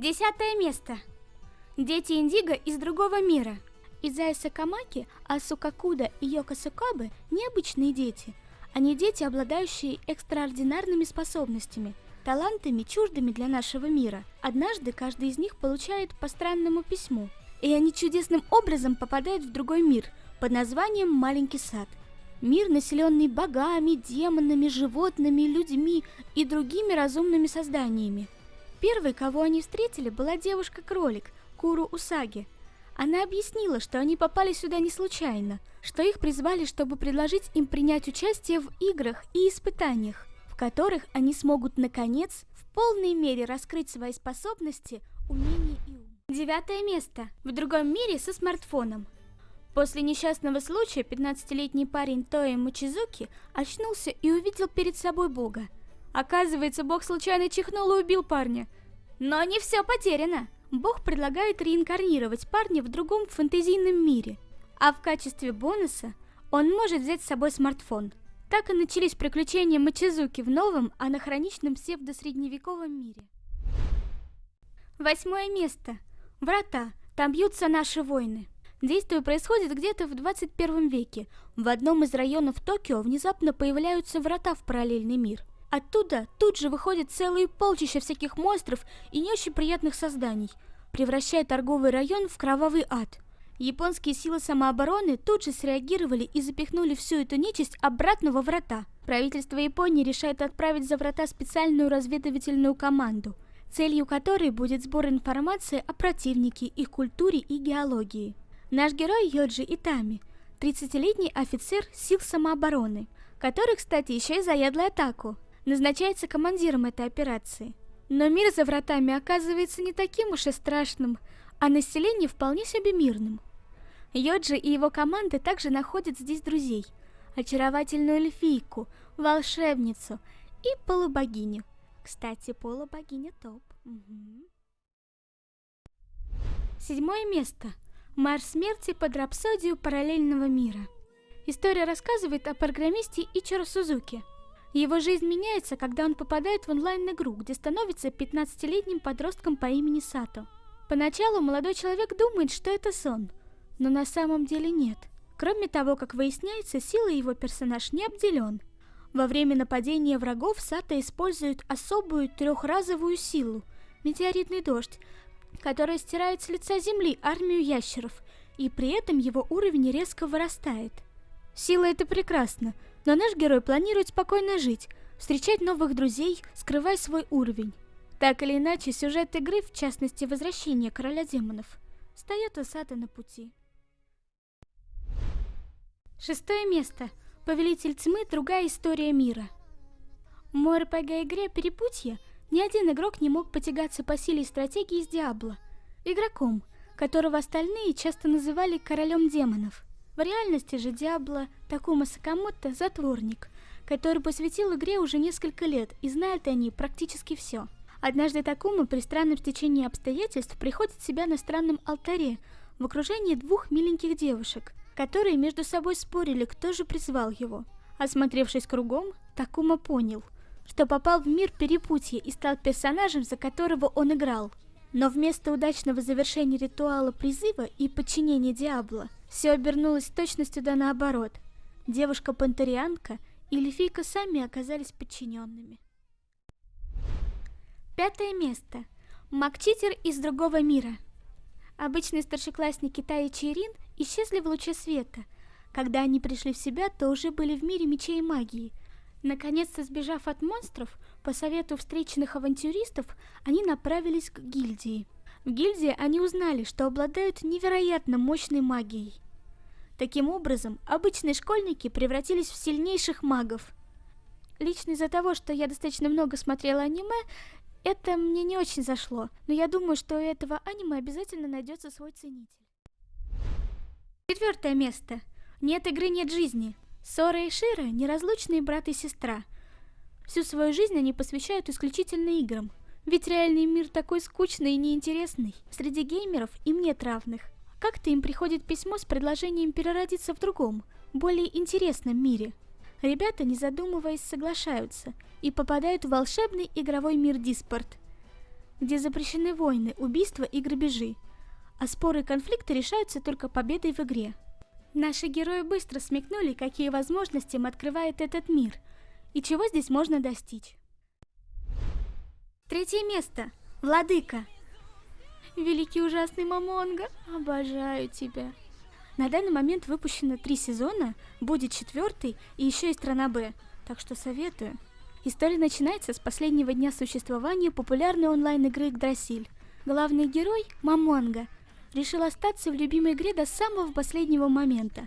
Десятое место. Дети Индиго из другого мира. Изая Сакамаки, Асукакуда и Йока Сукабы – необычные дети. Они дети, обладающие экстраординарными способностями, талантами, чуждыми для нашего мира. Однажды каждый из них получает по странному письму, и они чудесным образом попадают в другой мир под названием «Маленький сад». Мир, населенный богами, демонами, животными, людьми и другими разумными созданиями. Первой, кого они встретили, была девушка-кролик Куру Усаги. Она объяснила, что они попали сюда не случайно, что их призвали, чтобы предложить им принять участие в играх и испытаниях, в которых они смогут, наконец, в полной мере раскрыть свои способности, умения и ум. Девятое место. В другом мире со смартфоном. После несчастного случая 15-летний парень Тои Мачизуки очнулся и увидел перед собой Бога. Оказывается, Бог случайно чихнул и убил парня. Но не все потеряно. Бог предлагает реинкарнировать парня в другом фэнтезийном мире, а в качестве бонуса он может взять с собой смартфон. Так и начались приключения Мачизуки в новом, анахроничном псевдосредневековом мире. Восьмое место. Врата. Там бьются наши войны. Действие происходит где-то в 21 веке. В одном из районов Токио внезапно появляются врата в параллельный мир. Оттуда тут же выходит целые полчища всяких монстров и не очень приятных созданий, превращая торговый район в кровавый ад. Японские силы самообороны тут же среагировали и запихнули всю эту нечисть обратно во врата. Правительство Японии решает отправить за врата специальную разведывательную команду, целью которой будет сбор информации о противнике, их культуре и геологии. Наш герой Йоджи Итами, 30-летний офицер сил самообороны, который, кстати, еще и заядлый атаку, назначается командиром этой операции. Но мир за вратами оказывается не таким уж и страшным, а население вполне себе мирным. Йоджи и его команда также находят здесь друзей, очаровательную эльфийку, волшебницу и полубогиню. Кстати, полубогиня топ. Седьмое место – Марш смерти под рапсодию параллельного мира. История рассказывает о программисте Ичиро Сузуки. Его жизнь меняется, когда он попадает в онлайн-игру, где становится 15-летним подростком по имени Сато. Поначалу молодой человек думает, что это сон, но на самом деле нет. Кроме того, как выясняется, силой его персонаж не обделен. Во время нападения врагов Сато использует особую трехразовую силу – метеоритный дождь, которая стирает с лица земли армию ящеров, и при этом его уровень резко вырастает. Сила это прекрасно, но наш герой планирует спокойно жить, встречать новых друзей, скрывая свой уровень. Так или иначе, сюжет игры, в частности возвращение короля демонов, встает у на пути. Шестое место. Повелитель тьмы. Другая история мира. В мой РПГ-игре «Перепутье» Ни один игрок не мог потягаться по силе и стратегии с Диабло, игроком, которого остальные часто называли королем демонов. В реальности же Диабло Такума Сакамото – затворник, который посвятил игре уже несколько лет и знает о ней практически все. Однажды Такума при странном стечении обстоятельств приходит себя на странном алтаре в окружении двух миленьких девушек, которые между собой спорили, кто же призвал его. Осмотревшись кругом, Такума понял – что попал в мир перепутья и стал персонажем, за которого он играл. Но вместо удачного завершения ритуала призыва и подчинения Диабло, все обернулось точностью да наоборот. Девушка-пантерианка и Лефийка сами оказались подчиненными. Пятое место. Макчитер из другого мира. Обычные старшеклассники Тай и Чирин исчезли в луче света. Когда они пришли в себя, то уже были в мире мечей и магии – Наконец-то сбежав от монстров, по совету встреченных авантюристов, они направились к гильдии. В гильдии они узнали, что обладают невероятно мощной магией. Таким образом, обычные школьники превратились в сильнейших магов. Лично из-за того, что я достаточно много смотрела аниме, это мне не очень зашло, но я думаю, что у этого аниме обязательно найдется свой ценитель. Четвертое место. Нет игры, нет жизни. Сора и Шира – неразлучные брат и сестра. Всю свою жизнь они посвящают исключительно играм. Ведь реальный мир такой скучный и неинтересный. Среди геймеров им нет равных. Как-то им приходит письмо с предложением переродиться в другом, более интересном мире. Ребята, не задумываясь, соглашаются и попадают в волшебный игровой мир Диспорт. где запрещены войны, убийства и грабежи, а споры и конфликты решаются только победой в игре. Наши герои быстро смекнули, какие возможности им открывает этот мир, и чего здесь можно достичь. Третье место. Владыка. Великий ужасный Мамонга, обожаю тебя. На данный момент выпущено три сезона, будет четвертый и еще и страна Б, так что советую. История начинается с последнего дня существования популярной онлайн-игры Игдрасиль. Главный герой, Мамонга, решил остаться в любимой игре до самого последнего момента.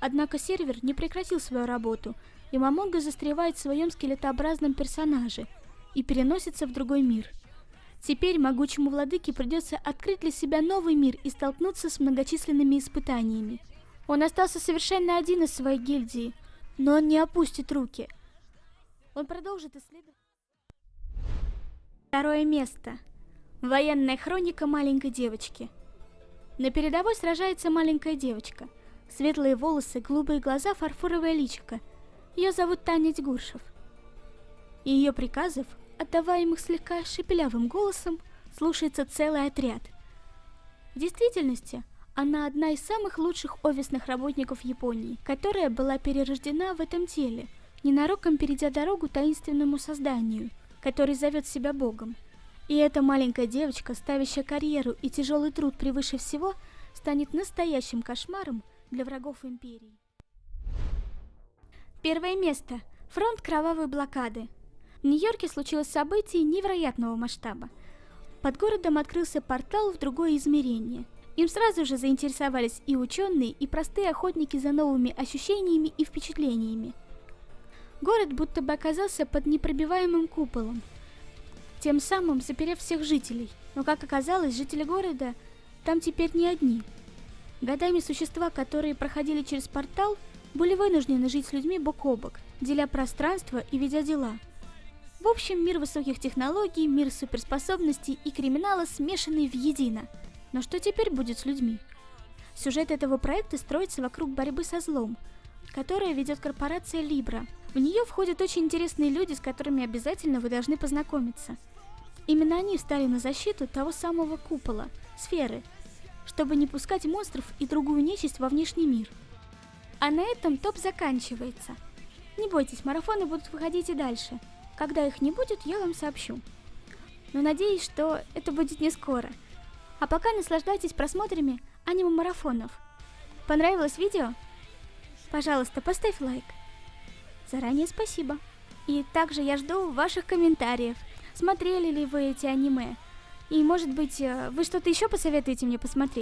Однако сервер не прекратил свою работу, и Мамонга застревает в своем скелетообразном персонаже и переносится в другой мир – Теперь могучему владыке придется открыть для себя новый мир и столкнуться с многочисленными испытаниями. Он остался совершенно один из своей гильдии, но он не опустит руки. Он продолжит исследовать... Второе место. Военная хроника маленькой девочки. На передовой сражается маленькая девочка. Светлые волосы, голубые глаза, фарфоровое личико. Ее зовут Таня Тьгуршев. Ее приказов отдаваемых слегка шепелявым голосом, слушается целый отряд. В действительности, она одна из самых лучших офисных работников Японии, которая была перерождена в этом теле, ненароком перейдя дорогу таинственному созданию, который зовет себя Богом. И эта маленькая девочка, ставящая карьеру и тяжелый труд превыше всего, станет настоящим кошмаром для врагов Империи. Первое место. Фронт кровавой блокады. В Нью-Йорке случилось событие невероятного масштаба. Под городом открылся портал в другое измерение. Им сразу же заинтересовались и ученые, и простые охотники за новыми ощущениями и впечатлениями. Город будто бы оказался под непробиваемым куполом, тем самым заперев всех жителей. Но, как оказалось, жители города там теперь не одни. Годами существа, которые проходили через портал, были вынуждены жить с людьми бок о бок, деля пространство и ведя дела – в общем, мир высоких технологий, мир суперспособностей и криминала смешанный в едино. Но что теперь будет с людьми? Сюжет этого проекта строится вокруг борьбы со злом, которая ведет корпорация Libra. В нее входят очень интересные люди, с которыми обязательно вы должны познакомиться. Именно они встали на защиту того самого купола, сферы, чтобы не пускать монстров и другую нечисть во внешний мир. А на этом топ заканчивается. Не бойтесь, марафоны будут выходить и дальше – когда их не будет, я вам сообщу. Но надеюсь, что это будет не скоро. А пока наслаждайтесь просмотрами аниме-марафонов. Понравилось видео? Пожалуйста, поставь лайк. Заранее спасибо. И также я жду ваших комментариев. Смотрели ли вы эти аниме? И может быть, э, вы что-то еще посоветуете мне посмотреть?